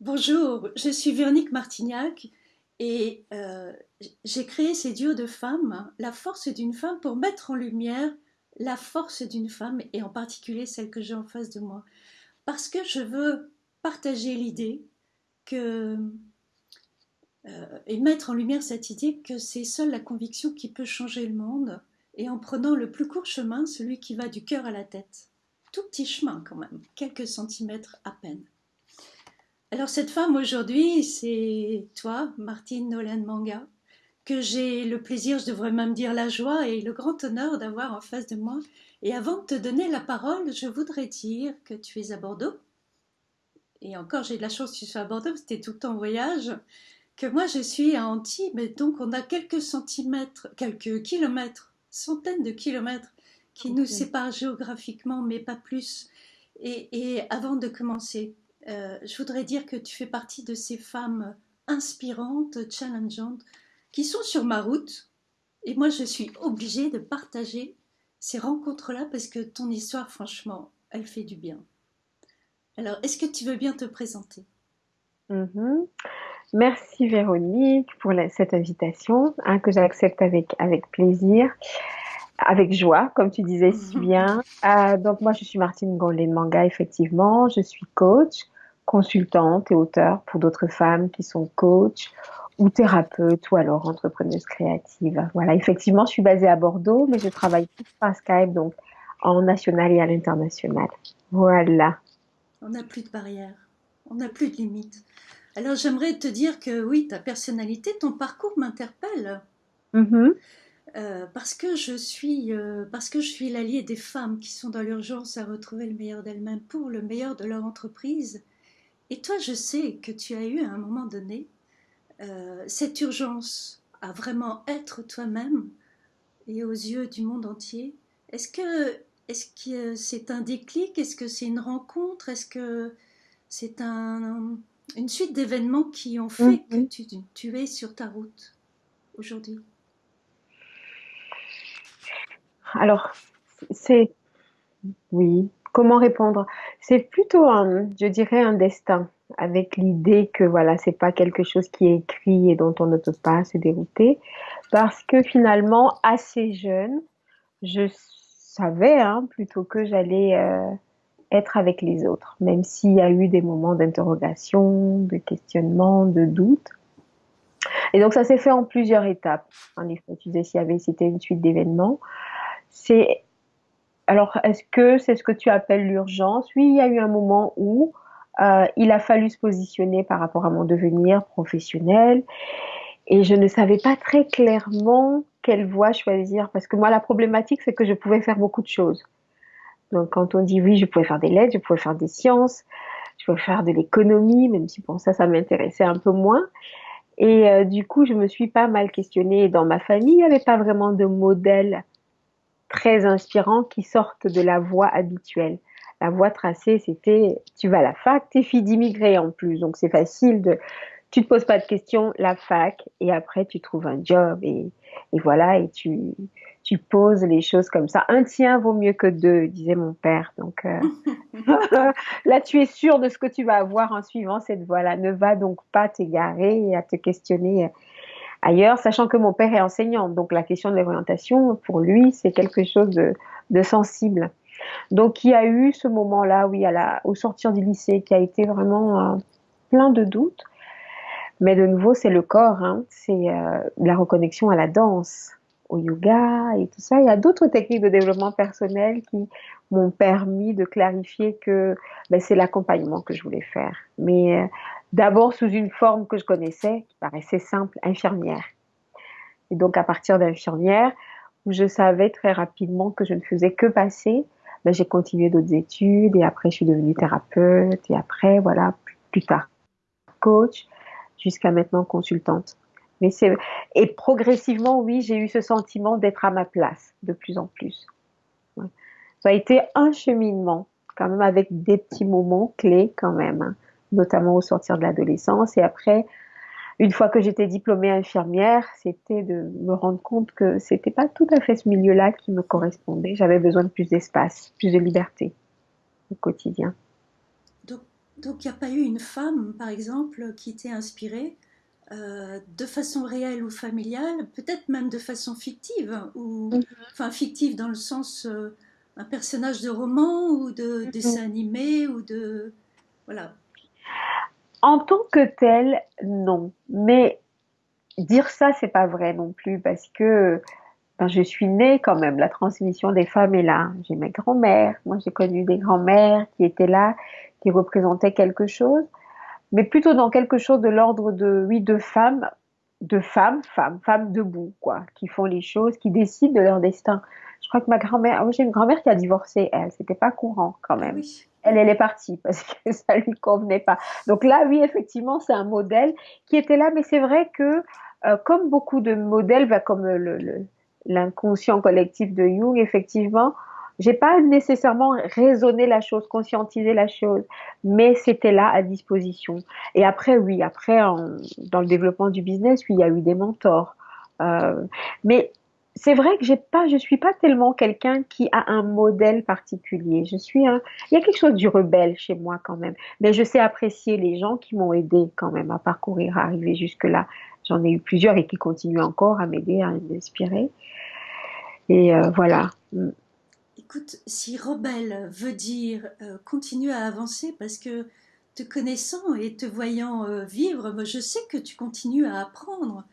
Bonjour, je suis Véronique Martignac et euh, j'ai créé ces duos de femmes, la force d'une femme, pour mettre en lumière la force d'une femme et en particulier celle que j'ai en face de moi. Parce que je veux partager l'idée que euh, et mettre en lumière cette idée que c'est seule la conviction qui peut changer le monde et en prenant le plus court chemin, celui qui va du cœur à la tête. Tout petit chemin quand même, quelques centimètres à peine. Alors cette femme aujourd'hui, c'est toi, Martine Nolan Manga, que j'ai le plaisir, je devrais même dire la joie et le grand honneur d'avoir en face de moi. Et avant de te donner la parole, je voudrais dire que tu es à Bordeaux. Et encore, j'ai de la chance que tu sois à Bordeaux, c'était tout le temps en voyage. Que moi, je suis à Antibes, donc on a quelques centimètres, quelques kilomètres, centaines de kilomètres qui nous séparent géographiquement, mais pas plus. et avant de commencer, euh, je voudrais dire que tu fais partie de ces femmes inspirantes, challengeantes, qui sont sur ma route. Et moi, je suis obligée de partager ces rencontres-là parce que ton histoire, franchement, elle fait du bien. Alors, est-ce que tu veux bien te présenter? Mm-hmm. Merci Véronique pour cette invitation hein, que j'accepte avec, avec plaisir, avec joie, comme tu disais si bien. Euh, donc moi, je suis Martine Gondlin Manga, effectivement. Je suis coach, consultante et auteur pour d'autres femmes qui sont coach ou thérapeutes ou alors entrepreneuses créatives. Voilà, effectivement, je suis basée à Bordeaux, mais je travaille par Skype, donc en national et à l'international. Voilà. On n'a plus de barrières, on n'a plus de limites. Alors j'aimerais te dire que oui, ta personnalité, ton parcours m'interpelle. Mm-hmm. Euh, parce que je suis euh, parce que je suis l'allié des femmes qui sont dans l'urgence à retrouver le meilleur d'elles-mêmes pour le meilleur de leur entreprise et toi, je sais que tu as eu à un moment donné euh, cette urgence à vraiment être toi-même et aux yeux du monde entier. Est-ce que est-ce que c'est un déclic? Est-ce que c'est une rencontre? Est-ce que c'est un, une suite d'événements qui ont fait que tu, tu es sur ta route aujourd'hui? Alors, c'est oui, comment répondre C'est plutôt, un, je dirais, un destin, avec l'idée que voilà, c'est pas quelque chose qui est écrit et dont on ne peut pas se dérouter, parce que finalement, assez jeune, je savais hein, plutôt que j'allais euh, être avec les autres, même s'il y a eu des moments d'interrogation, de questionnement, de doute. Et donc ça s'est fait en plusieurs étapes. En effet, tu disais s'il c'était une suite d'événements. C'est alors, est-ce que c'est ce que tu appelles l'urgence? Oui, il y a eu un moment où euh, il a fallu se positionner par rapport à mon devenir professionnel et je ne savais pas très clairement quelle voie choisir parce que moi, la problématique, c'est que je pouvais faire beaucoup de choses. Donc, quand on dit oui, je pouvais faire des lettres, je pouvais faire des sciences, je pouvais faire de l'économie, même si pour ça, ça m'intéressait un peu moins. Et euh, du coup, je me suis pas mal questionnée. Dans ma famille, il n'y avait pas vraiment de modèle très inspirants qui sortent de la voie habituelle. La voie tracée, c'était tu vas à la fac, t'es fille d'immigrés en plus, donc c'est facile de, tu te poses pas de questions, la fac, et après tu trouves un job et, et voilà, et tu, tu poses les choses comme ça. Un tien vaut mieux que deux, disait mon père. Donc euh, là, tu es sûr de ce que tu vas avoir en suivant cette voie-là. Ne va donc pas t'égarer et à te questionner ailleurs, sachant que mon père est enseignant. Donc la question de l'orientation, pour lui, c'est quelque chose de, sensible. Donc il y a eu ce moment-là, oui, au sortir du lycée, qui a été vraiment euh, plein de doutes. Mais de nouveau, c'est le corps, hein. c'est euh, la reconnexion à la danse, au yoga et tout ça. Il y a d'autres techniques de développement personnel qui m'ont permis de clarifier que ben, c'est l'accompagnement que je voulais faire. Mais euh, d'abord sous une forme que je connaissais, qui paraissait simple, infirmière. Et donc à partir d'infirmière, où je savais très rapidement que je ne faisais que passer, ben, j'ai continué d'autres études et après je suis devenue thérapeute et après voilà plus tard coach jusqu'à maintenant consultante. Mais c'est et progressivement oui j'ai eu ce sentiment d'être à ma place de plus en plus. Ça a été un cheminement quand même avec des petits moments clés quand même. Hein notamment au sortir de l'adolescence. Et après, une fois que j'étais diplômée infirmière, c'était de me rendre compte que c'était pas tout à fait ce milieu-là qui me correspondait. J'avais besoin de plus d'espace, plus de liberté au quotidien. Donc, Donc il n'y a pas eu une femme, par exemple, qui t'ait inspirée euh, de façon réelle ou familiale, peut-être même de façon fictive, ou Mhm. enfin fictive dans le sens euh, un personnage de roman ou de Mhm. dessin animé ou de voilà. En tant que tel, non. Mais dire ça, c'est pas vrai non plus parce que ben, je suis née quand même. La transmission des femmes est là. J'ai mes grands-mères. Moi, j'ai connu des grands-mères qui étaient là, qui représentaient quelque chose, mais plutôt dans quelque chose de l'ordre de, oui, de femmes, de femmes, femmes, femmes debout, quoi, qui font les choses, qui décident de leur destin. Je crois que ma grand-mère, ah j'ai une grand-mère qui a divorcé, elle, c'était pas courant quand même. oui, Elle, est partie parce que ça lui convenait pas. Donc là, oui, effectivement, c'est un modèle qui était là, mais c'est vrai que euh, comme beaucoup de modèles, bah, comme l'inconscient collectif de Jung, effectivement, j'ai pas nécessairement raisonné la chose, conscientisé la chose, mais c'était là à disposition. Et après, oui, après, dans le développement du business, oui, il y a eu des mentors. Euh, mais c'est vrai que j'ai pas, je suis pas tellement quelqu'un qui a un modèle particulier. Je suis un, il y a quelque chose du rebelle chez moi quand même. Mais je sais apprécier les gens qui m'ont aidé quand même à parcourir, à arriver jusque-là. J'en ai eu plusieurs et qui continuent encore à m'aider, à m'inspirer. Et euh, voilà. Mm. écoute, si rebelle veut dire euh, continuer à avancer parce que te connaissant et te voyant euh, vivre, je sais que tu continues à apprendre.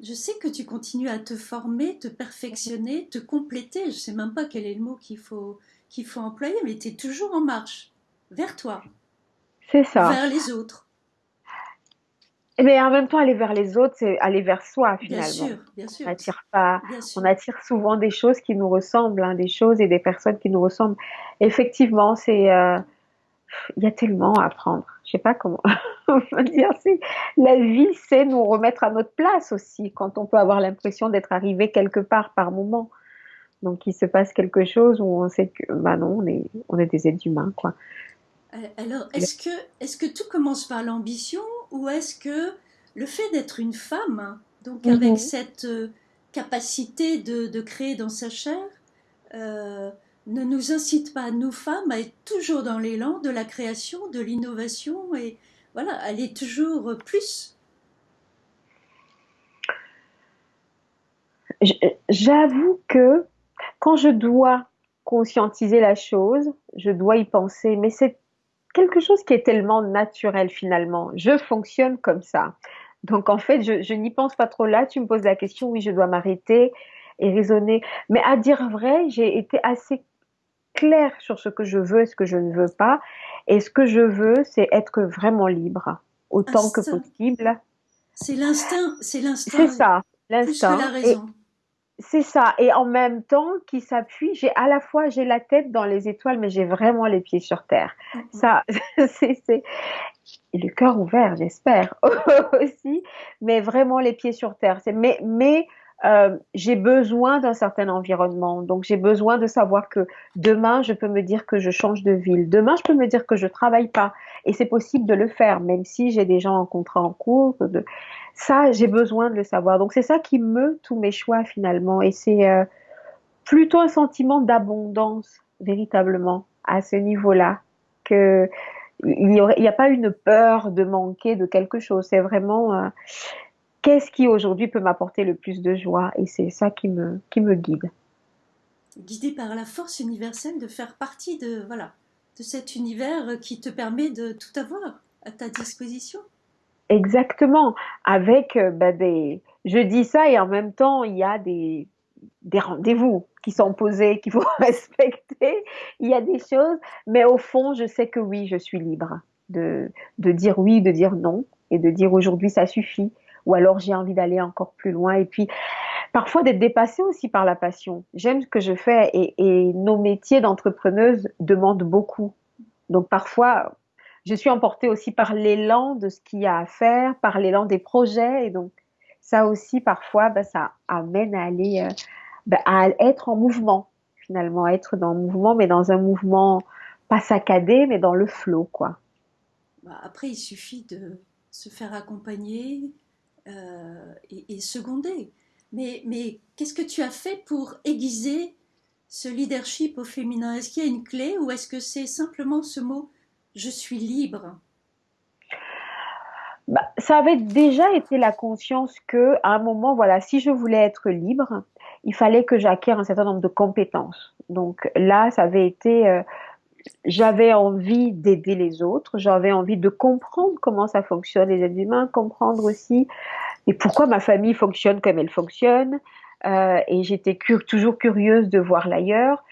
Je sais que tu continues à te former, te perfectionner, te compléter. Je ne sais même pas quel est le mot qu'il faut, qu'il faut employer, mais tu es toujours en marche vers toi, C'est ça. vers les autres. Mais en même temps, aller vers les autres, c'est aller vers soi Bien finalement. sûr, bien On sûr, n'attire pas, bien on attire souvent des choses qui nous ressemblent, hein, des choses et des personnes qui nous ressemblent. Effectivement, c'est, euh, il y a tellement à apprendre. Je sais pas comment on peut dire. C'est, la vie, c'est nous remettre à notre place aussi, quand on peut avoir l'impression d'être arrivé quelque part par moment. Donc, il se passe quelque chose où on sait que, bah non, on est, on est des êtres humains, quoi. Euh, Alors, est-ce que, est-ce que tout commence par l'ambition ou est-ce que le fait d'être une femme, donc avec Mhm. cette euh, capacité de, de créer dans sa chair, euh, ne nous incite pas, nous femmes, à être toujours dans l'élan de la création, de l'innovation et voilà, aller toujours plus J'avoue que quand je dois conscientiser la chose, je dois y penser, mais c'est quelque chose qui est tellement naturel finalement. Je fonctionne comme ça. Donc en fait, je, je n'y pense pas trop là. Tu me poses la question, oui, je dois m'arrêter et raisonner. Mais à dire vrai, j'ai été assez claire sur ce que je veux et ce que je ne veux pas. Et ce que je veux, c'est être vraiment libre, autant que possible. C'est l'instinct, c'est C'est l'instinct ça, que la l'instinct. C'est ça. Et en même temps, qui s'appuie, j'ai à la fois, j'ai la tête dans les étoiles, mais j'ai vraiment les pieds sur terre. Ça, c'est, c'est, et le cœur ouvert, j'espère aussi, mais vraiment les pieds sur terre. C'est, mais, mais euh, j'ai besoin d'un certain environnement. Donc, j'ai besoin de savoir que demain, je peux me dire que je change de ville. Demain, je peux me dire que je travaille pas. Et c'est possible de le faire, même si j'ai des gens en contrat en cours. Ça, j'ai besoin de le savoir. Donc, c'est ça qui meut tous mes choix finalement. Et c'est euh, plutôt un sentiment d'abondance, véritablement, à ce niveau-là, que il n'y y a pas une peur de manquer de quelque chose. C'est vraiment euh, qu'est-ce qui aujourd'hui peut m'apporter le plus de joie, et c'est ça qui me qui me guide. Guidé par la force universelle de faire partie de voilà de cet univers qui te permet de tout avoir à ta disposition. Exactement. Avec euh, bah, des, je dis ça et en même temps il y a des des rendez-vous qui sont posés, qu'il faut respecter. Il y a des choses, mais au fond, je sais que oui, je suis libre de, de dire oui, de dire non, et de dire aujourd'hui ça suffit, ou alors j'ai envie d'aller encore plus loin. Et puis, parfois d'être dépassée aussi par la passion. J'aime ce que je fais, et, nos métiers d'entrepreneuse demandent beaucoup. Donc parfois, je suis emportée aussi par l'élan de ce qu'il y a à faire, par l'élan des projets, et donc ça aussi, parfois, ben, ça amène à aller, euh, ben, à être en mouvement, finalement, être dans le mouvement, mais dans un mouvement pas saccadé, mais dans le flot, quoi. Bah, Après, il suffit de se faire accompagner euh, et, et seconder. Mais, mais qu'est-ce que tu as fait pour aiguiser ce leadership au féminin? Est-ce qu'il y a une clé ou est-ce que c'est simplement ce mot je suis libre? Bah, ça avait déjà été la conscience que, à un moment, voilà, si je voulais être libre, il fallait que j'acquière un certain nombre de compétences. Donc là, ça avait été, euh, j'avais envie d'aider les autres, j'avais envie de comprendre comment ça fonctionne les êtres humains, comprendre aussi et pourquoi ma famille fonctionne comme elle fonctionne. Euh, et j'étais toujours curieuse de voir l'ailleurs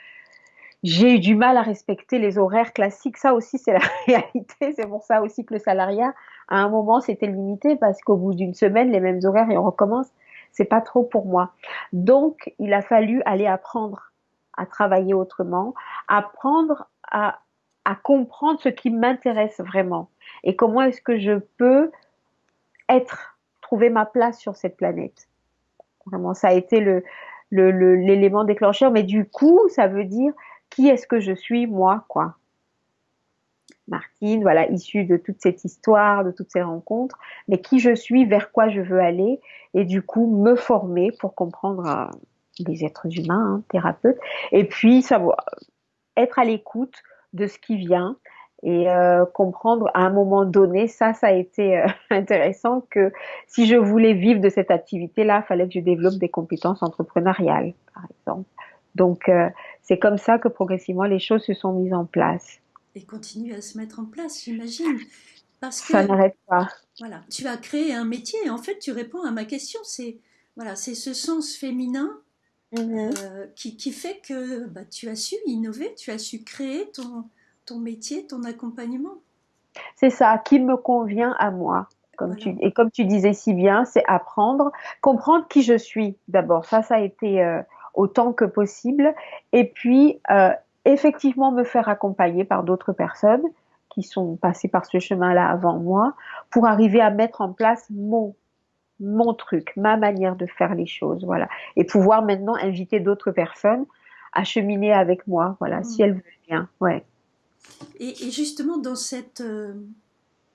j'ai eu du mal à respecter les horaires classiques. Ça aussi, c'est la réalité. C'est pour ça aussi que le salariat, à un moment, c'était limité parce qu'au bout d'une semaine, les mêmes horaires et on recommence. C'est pas trop pour moi. Donc, il a fallu aller apprendre à travailler autrement, apprendre à, comprendre ce qui m'intéresse vraiment et comment est-ce que je peux être, trouver ma place sur cette planète. Vraiment, ça a été le, l'élément déclencheur. Mais du coup, ça veut dire qui est-ce que je suis moi, quoi. Martine, voilà, issue de toute cette histoire, de toutes ces rencontres, mais qui je suis, vers quoi je veux aller, et du coup me former pour comprendre euh, les êtres humains, hein, thérapeutes, et puis savoir être à l'écoute de ce qui vient et euh, comprendre à un moment donné, ça, ça a été euh, intéressant que si je voulais vivre de cette activité-là, il fallait que je développe des compétences entrepreneuriales, par exemple. Donc, euh, c'est comme ça que progressivement les choses se sont mises en place. Et continuent à se mettre en place, j'imagine. Parce que, ça n'arrête pas. Voilà, tu as créé un métier et en fait, tu réponds à ma question. C'est voilà, c'est ce sens féminin mhm. euh, qui, qui, fait que bah, tu as su innover, tu as su créer ton, ton métier, ton accompagnement. C'est ça, qui me convient à moi. Comme tu, et comme tu disais si bien, c'est apprendre, comprendre qui je suis d'abord. Ça, ça a été euh, autant que possible. Et puis, euh, effectivement, me faire accompagner par d'autres personnes qui sont passées par ce chemin-là avant moi pour arriver à mettre en place mon mon truc, ma manière de faire les choses, voilà, et pouvoir maintenant inviter d'autres personnes à cheminer avec moi, voilà, si mmh. elles veulent bien, ouais. Et, justement dans cette, euh,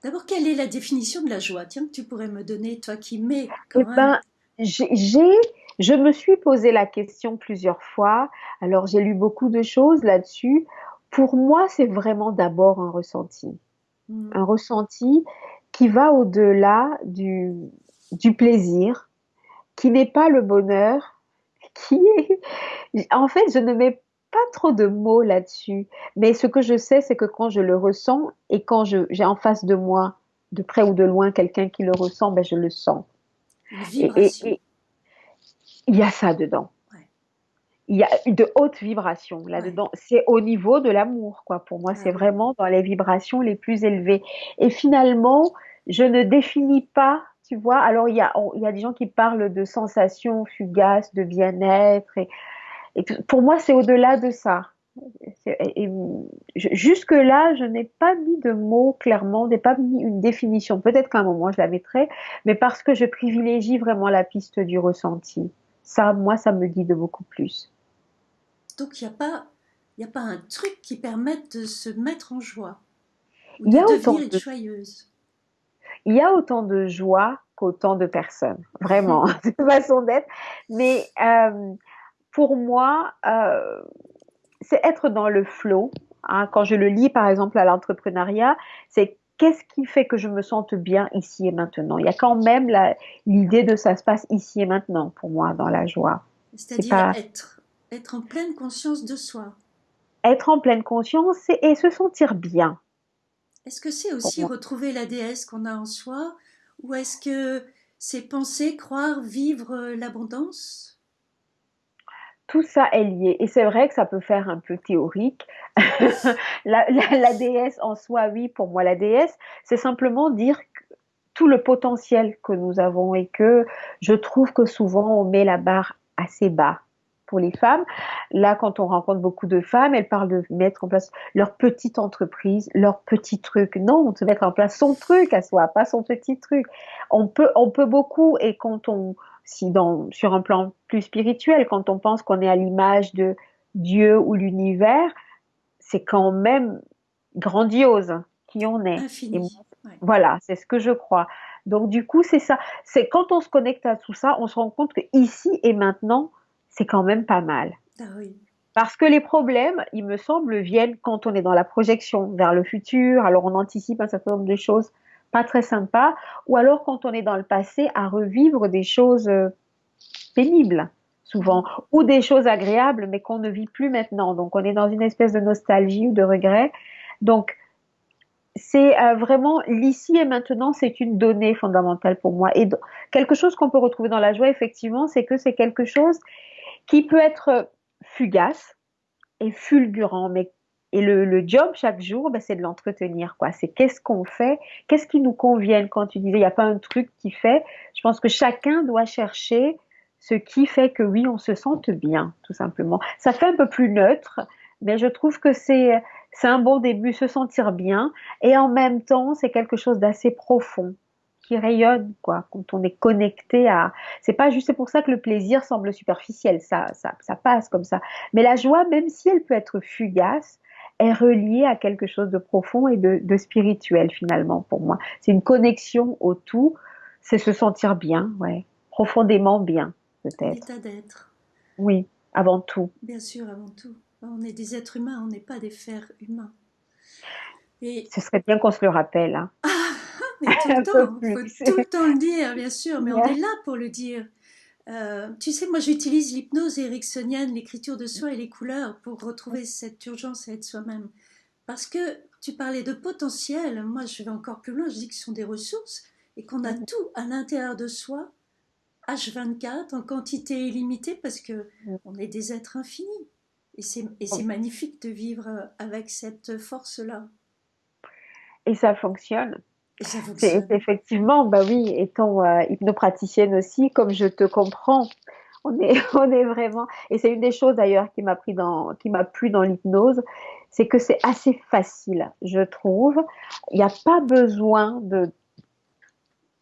d'abord, quelle est la définition de la joie? Tiens, tu pourrais me donner, toi qui mets quand eh ben, j'ai je me suis posé la question plusieurs fois. Alors j'ai lu beaucoup de choses là-dessus. Pour moi, c'est vraiment d'abord un ressenti. Hmm. Un ressenti qui va au-delà du, du plaisir, qui n'est pas le bonheur, qui est... En fait, je ne mets pas trop de mots là-dessus. Mais ce que je sais, c'est que quand je le ressens et quand j'ai en face de moi, de près ou de loin, quelqu'un qui le ressent, ben je le sens. Et, il y a ça dedans. Il y a de hautes vibrations là-dedans. C'est au niveau de l'amour, quoi. Pour moi, c'est vraiment dans les vibrations les plus élevées. Et finalement, je ne définis pas, tu vois. Alors, il y a, il y a des gens qui parlent de sensations fugaces, de bien-être. Et, pour moi, c'est au-delà de ça. Jusque-là, je n'ai pas mis de mots clairement, n'ai pas mis une définition. Peut-être qu'à un moment, je la mettrai, mais parce que je privilégie vraiment la piste du ressenti ça, moi, ça me dit de beaucoup plus. Donc, il n'y a, pas, a pas un truc qui permette de se mettre en joie, il y a autant de joyeuse. Il y a autant de joie qu'autant de personnes, vraiment, une façon d'être. Mais euh, pour moi, euh, c'est être dans le flot. Hein. quand je le lis, par exemple, à l'entrepreneuriat, c'est qu'est-ce qui fait que je me sente bien ici et maintenant? Il y a quand même l'idée de ça se passe ici et maintenant pour moi dans la joie. C'est-à-dire être, être en pleine conscience de soi. Être en pleine conscience et, se sentir bien. Est-ce que c'est aussi retrouver la déesse qu'on a en soi ou est-ce que c'est penser, croire, vivre l'abondance? Tout ça est lié. Et c'est vrai que ça peut faire un peu théorique. la, déesse en soi, oui, pour moi, la déesse, c'est simplement dire tout le potentiel que nous avons et que je trouve que souvent on met la barre assez bas pour les femmes. Là, quand on rencontre beaucoup de femmes, elles parlent de mettre en place leur petite entreprise, leur petit truc. Non, de mettre en place son truc à soi, pas son petit truc. On peut, on peut beaucoup et quand on, si dans, sur un plan plus spirituel, quand on pense qu'on est à l'image de Dieu ou l'univers, c'est quand même grandiose qui on est. Voilà, c'est ce que je crois. Donc du coup, c'est ça. C'est quand on se connecte à tout ça, on se rend compte que ici et maintenant, c'est quand même pas mal. Ah oui. Parce que les problèmes, il me semble, viennent quand on est dans la projection vers le futur, alors on anticipe un certain nombre de choses pas très sympas, ou alors quand on est dans le passé à revivre des choses euh, pénibles, souvent, ou des choses agréables, mais qu'on ne vit plus maintenant. Donc on est dans une espèce de nostalgie ou de regret. Donc c'est euh, vraiment l'ici et maintenant, c'est une donnée fondamentale pour moi. Et quelque chose qu'on peut retrouver dans la joie, effectivement, c'est que c'est quelque chose qui peut être fugace et fulgurant, mais et le, job chaque jour, ben, c'est de l'entretenir. quoi. C'est qu'est-ce qu'on fait, qu'est-ce qui nous convient. Quand tu disais, il n'y a pas un truc qui fait, je pense que chacun doit chercher ce qui fait que oui, on se sente bien, tout simplement. Ça fait un peu plus neutre, mais je trouve que c'est un bon début, se sentir bien, et en même temps, c'est quelque chose d'assez profond qui rayonne, quoi, quand on est connecté à. C'est pas juste, c'est pour ça que le plaisir semble superficiel, ça, ça, ça passe comme ça. Mais la joie, même si elle peut être fugace, est reliée à quelque chose de profond et de, de spirituel finalement pour moi. C'est une connexion au tout, c'est se sentir bien, ouais, profondément bien peut-être. L'état d'être. Oui, avant tout. Bien sûr, avant tout. On est des êtres humains, on n'est pas des fers humains. Et... Ce serait bien qu'on se le rappelle. Hein. Mais tout le temps, il faut tout le temps le dire, bien sûr, mais on est là pour le dire. Euh, tu sais, moi j'utilise l'hypnose ericksonienne, l'écriture de soi et les couleurs pour retrouver cette urgence à être soi-même. Parce que tu parlais de potentiel, moi je vais encore plus loin, je dis que ce sont des ressources et qu'on a tout à l'intérieur de soi, H24, en quantité illimitée, parce que on est des êtres infinis. Et c'est magnifique de vivre euh, avec cette force-là. Et ça fonctionne. C'est effectivement, bah oui, étant euh, hypnopraticienne aussi, comme je te comprends, on est, on est vraiment. Et c'est une des choses d'ailleurs qui m'a pris dans, qui m'a plu dans l'hypnose, c'est que c'est assez facile, je trouve. Il n'y a pas besoin de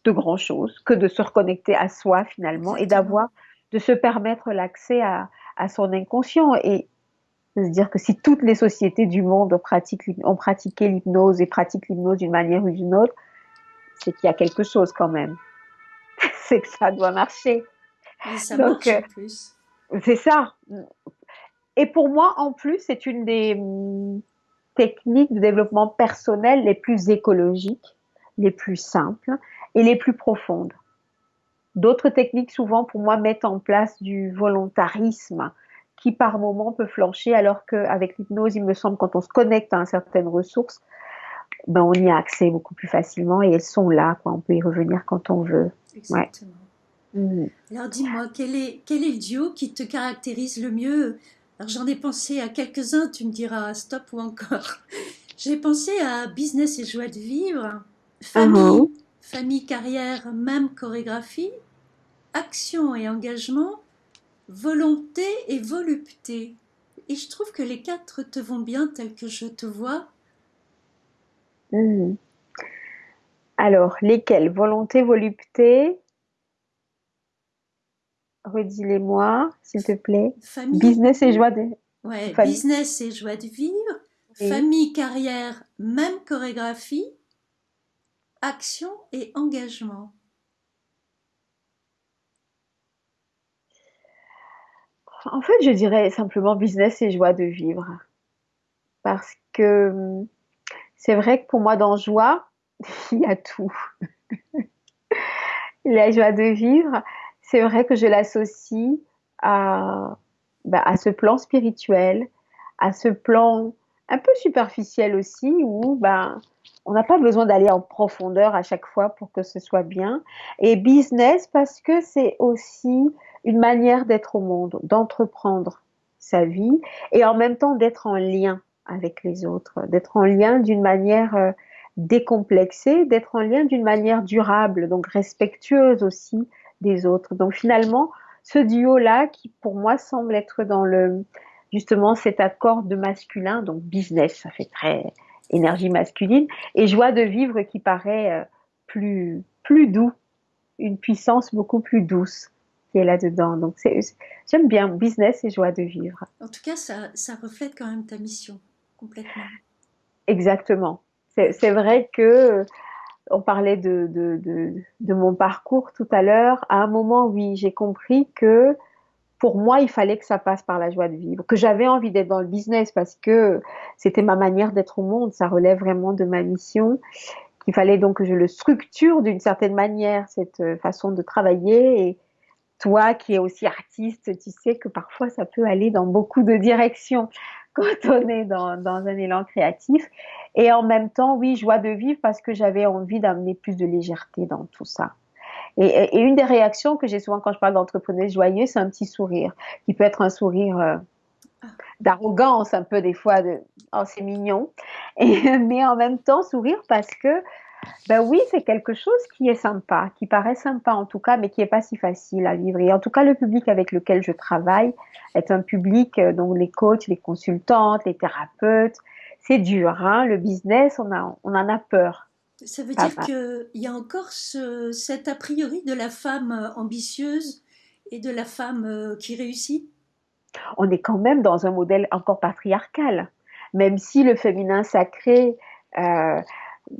de grand chose que de se reconnecter à soi finalement et d'avoir, de se permettre l'accès à, à son inconscient. Et de se dire que si toutes les sociétés du monde ont, pratiqué, ont pratiqué l'hypnose et pratiquent l'hypnose d'une manière ou d'une autre, c'est qu'il y a quelque chose quand même. c'est que ça doit marcher. ça marche en euh, plus. C'est ça. Et pour moi, en plus, c'est une des hum, techniques de développement personnel les plus écologiques, les plus simples et les plus profondes. D'autres techniques, souvent, pour moi, mettent en place du volontarisme, qui par moment peut flancher, alors qu'avec l'hypnose, il me semble, quand on se connecte à certaines ressources, ben, on y a accès beaucoup plus facilement et elles sont là, quoi. on peut y revenir quand on veut. Exactement. Mhm. Alors dis-moi, quel est, quel est le duo qui te caractérise le mieux? Alors j'en ai pensé à quelques-uns, tu me diras stop ou encore. J'ai pensé à business et joie de vivre, famille, uh-huh. famille, carrière, même chorégraphie, action et engagement, volonté et volupté. Et je trouve que les quatre te vont bien tels que je te vois. Hmm. Alors, lesquels Volonté, volupté? Redis-les-moi, s'il te plaît. Business et joie de ouais, business et joie de vivre. Famille, carrière, même chorégraphie. Action et engagement. En fait, je dirais simplement business et joie de vivre. Parce que c'est vrai que pour moi, dans joie, il y a tout. la joie de vivre, c'est vrai que je l'associe à, bah, à ce plan spirituel, à ce plan un peu superficiel aussi, où ben, on n'a pas besoin d'aller en profondeur à chaque fois pour que ce soit bien. Et business, parce que c'est aussi une manière d'être au monde, d'entreprendre sa vie et en même temps d'être en lien avec les autres, d'être en lien d'une manière euh, décomplexée, d'être en lien d'une manière durable, donc respectueuse aussi des autres. Donc finalement, ce duo-là qui pour moi semble être dans le justement cet accord de masculin, donc business, ça fait très énergie masculine, et joie de vivre qui paraît euh, plus plus doux, une puissance beaucoup plus douce qui est là-dedans. Donc, j'aime bien business et joie de vivre. En tout cas, ça, ça reflète quand même ta mission, Exactement. C'est vrai que euh, on parlait de, de, mon parcours tout à l'heure. À un moment, oui, j'ai compris que pour moi, il fallait que ça passe par la joie de vivre, que j'avais envie d'être dans le business parce que c'était ma manière d'être au monde, ça relève vraiment de ma mission, qu'il fallait donc que je le structure d'une certaine manière, cette euh, façon de travailler. Et toi qui es aussi artiste, tu sais que parfois ça peut aller dans beaucoup de directions quand on est dans, dans un élan créatif. Et en même temps, oui, joie de vivre parce que j'avais envie d'amener plus de légèreté dans tout ça. Et, une des réactions que j'ai souvent quand je parle d'entrepreneuse joyeux, c'est un petit sourire, qui peut être un sourire euh, d'arrogance un peu des fois, de oh c'est mignon, et, mais en même temps sourire parce que ben oui, c'est quelque chose qui est sympa, qui paraît sympa en tout cas, mais qui est pas si facile à vivre. Et en tout cas, le public avec lequel je travaille est un public, euh, donc les coachs, les consultantes, les thérapeutes, c'est dur, hein, le business, on, a, on en a peur. Ça veut dire qu'il y a encore ce, cet a priori de la femme euh, ambitieuse et de la femme euh, qui réussit? On est quand même dans un modèle encore patriarcal, même si le féminin sacré euh,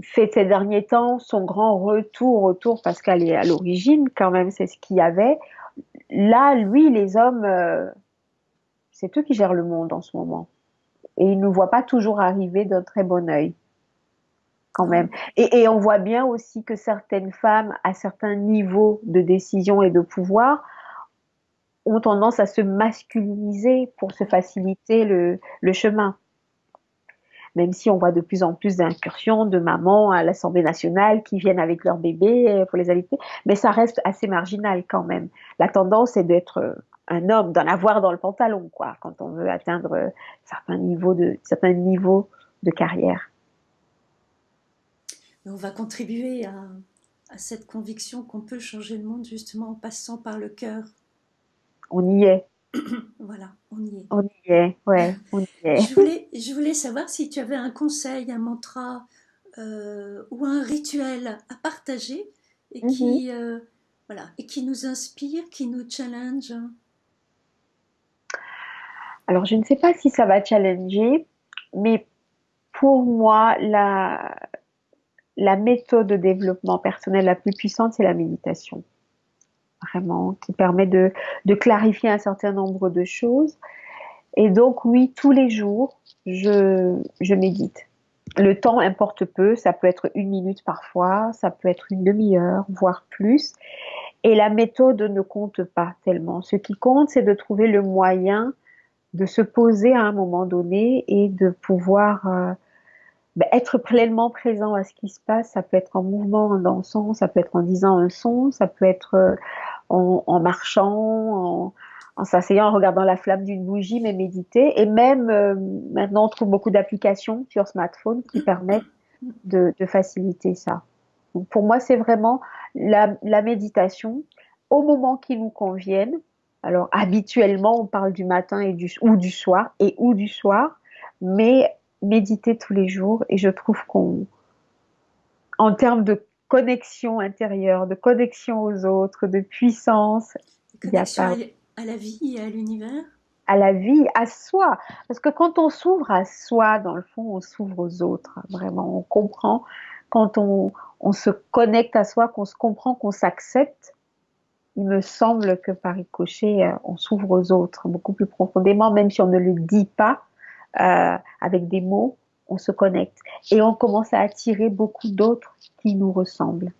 fait ces derniers temps son grand retour, retour parce qu'elle est à l'origine quand même, c'est ce qu'il y avait. Là, lui, les hommes, c'est eux qui gèrent le monde en ce moment. Et ils ne nous voient pas toujours arriver d'un très bon œil quand même. Et, on voit bien aussi que certaines femmes, à certains niveaux de décision et de pouvoir, ont tendance à se masculiniser pour se faciliter le, chemin. Même si on voit de plus en plus d'incursions de mamans à l'Assemblée nationale qui viennent avec leur bébé pour les allaiter, mais ça reste assez marginal quand même. La tendance est d'être un homme, d'en avoir dans le pantalon, quoi, quand on veut atteindre certains niveaux de, certains niveaux de carrière on va contribuer à, cette conviction qu'on peut changer le monde justement en passant par le cœur. On y est. voilà, on y est. On y est, ouais, on y est. je, voulais, je voulais savoir si tu avais un conseil, un mantra euh, ou un rituel à partager et qui, mhm. euh, voilà, et qui nous inspire, qui nous challenge. Alors, je ne sais pas si ça va challenger, mais pour moi, la, la méthode de développement personnel la plus puissante, c'est la méditation. Vraiment, qui permet de, clarifier un certain nombre de choses. Et donc, oui, tous les jours, je, médite. Le temps importe peu, ça peut être une minute parfois, ça peut être une demi-heure, voire plus. Et la méthode ne compte pas tellement. Ce qui compte, c'est de trouver le moyen de se poser à un moment donné et de pouvoir euh, ben, être pleinement présent à ce qui se passe, ça peut être en mouvement, en dansant, ça peut être en disant un son, ça peut être en, marchant, en, s'asseyant, en regardant la flamme d'une bougie, mais méditer. Et même euh, maintenant, on trouve beaucoup d'applications sur smartphone qui permettent de, faciliter ça. Donc pour moi, c'est vraiment la, méditation au moment qui nous convienne. Alors habituellement, on parle du matin et du, ou du soir et ou du soir, mais méditer tous les jours et je trouve qu'on, en termes de connexion intérieure, de connexion aux autres, de puissance, il y a pas... à la vie et à l'univers? À la vie, à soi. Parce que quand on s'ouvre à soi, dans le fond, on s'ouvre aux autres. Vraiment, on comprend. Quand on, on se connecte à soi, qu'on se comprend, qu'on s'accepte, il me semble que par ricochet, euh, on s'ouvre aux autres beaucoup plus profondément, même si on ne le dit pas. Euh, avec des mots, on se connecte et on commence à attirer beaucoup d'autres qui nous ressemblent.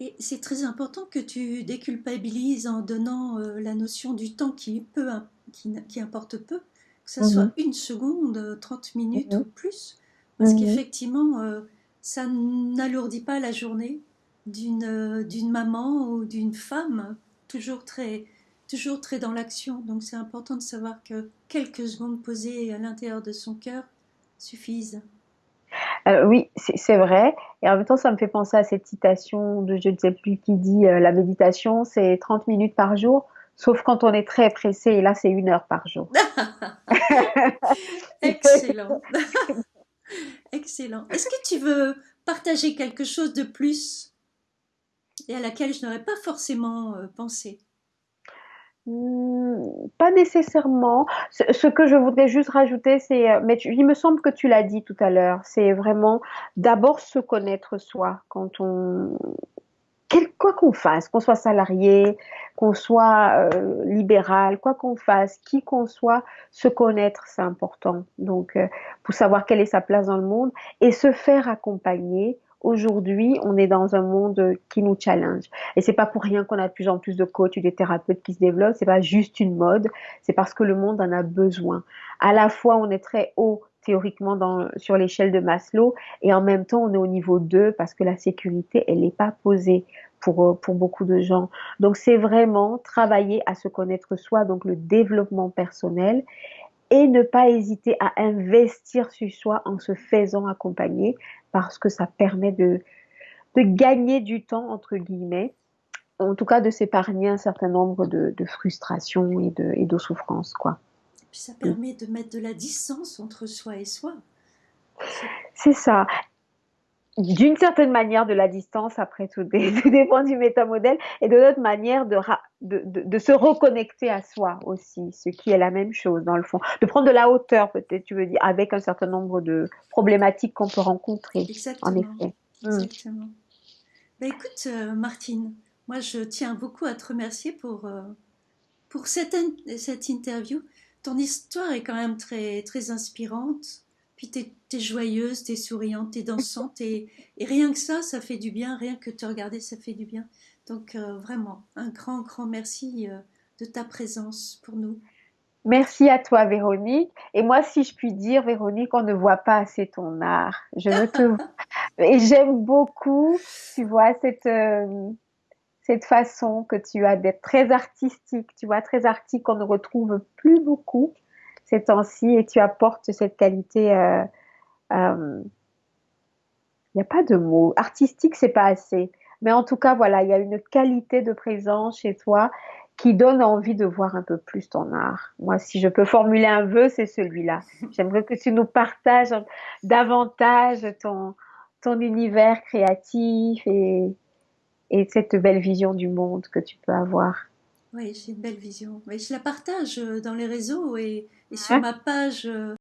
Et c'est très important que tu déculpabilises en donnant euh, la notion du temps qui, peu, qui, importe peu, que ce soit mhm. une seconde, 30 minutes mhm. ou plus, parce mhm. qu'effectivement, euh, ça n'alourdit pas la journée d'une d'une maman ou d'une femme, toujours très, toujours très dans l'action. Donc c'est important de savoir que quelques secondes posées à l'intérieur de son cœur suffisent. Euh, oui, c'est vrai. Et en même temps, ça me fait penser à cette citation de je ne sais plus qui dit euh, la méditation, c'est 30 minutes par jour, sauf quand on est très pressé, et là, c'est une heure par jour. Excellent. Excellent. Est-ce que tu veux partager quelque chose de plus et à laquelle je n'aurais pas forcément euh, pensé? Hmm, pas nécessairement. Ce, que je voudrais juste rajouter, c'est, euh, mais il me semble que tu l'as dit tout à l'heure, c'est vraiment d'abord se connaître soi quand on quoi qu'on fasse, qu'on soit salarié, qu'on soit euh, libéral, quoi qu'on fasse, qui qu'on soit, se connaître, c'est important. Donc, euh, pour savoir quelle est sa place dans le monde et se faire accompagner. Aujourd'hui, on est dans un monde qui nous challenge. Et c'est pas pour rien qu'on a de plus en plus de coachs ou des thérapeutes qui se développent. C'est pas juste une mode. C'est parce que le monde en a besoin. À la fois, on est très haut théoriquement dans, sur l'échelle de Maslow et en même temps on est au niveau 2 parce que la sécurité elle n'est pas posée pour, euh, pour beaucoup de gens. Donc c'est vraiment travailler à se connaître soi, donc le développement personnel et ne pas hésiter à investir sur soi en se faisant accompagner parce que ça permet de, de gagner du temps entre guillemets en tout cas de s'épargner un certain nombre de, de frustrations et de, et de souffrances quoi. Puis ça permet de mettre de la distance entre soi et soi. C'est ça. D'une certaine manière, de la distance, après tout, dépend du métamodèle, et de l'autre manière, de, de, de, se reconnecter à soi aussi, ce qui est la même chose dans le fond. De prendre de la hauteur, peut-être, tu veux dire, avec un certain nombre de problématiques qu'on peut rencontrer. Exactement. En effet. Mm. Exactement. Ben, écoute, euh, Martine, moi, je tiens beaucoup à te remercier pour, euh, pour cette, cette interview ton histoire est quand même très, très inspirante. Puis tu es, joyeuse, tu es souriante, tu es dansante. Et, rien que ça, ça fait du bien. Rien que te regarder, ça fait du bien. Donc euh, vraiment, un grand, grand merci euh, de ta présence pour nous. Merci à toi, Véronique. Et moi, si je puis dire, Véronique, on ne voit pas assez ton art. Je ne te... Et j'aime beaucoup, tu vois, cette... Euh, cette façon que tu as d'être très artistique, tu vois, très artistique qu'on ne retrouve plus beaucoup ces temps-ci et tu apportes cette qualité. Il euh, n'y euh, a pas de mot. Artistique, c'est pas assez. Mais en tout cas, voilà, il y a une qualité de présence chez toi qui donne envie de voir un peu plus ton art. Moi, si je peux formuler un vœu, c'est celui-là. J'aimerais que tu nous partages davantage ton, ton univers créatif et, et cette belle vision du monde que tu peux avoir. Oui, j'ai une belle vision. Mais je la partage euh, dans les réseaux et, et sur ma page euh,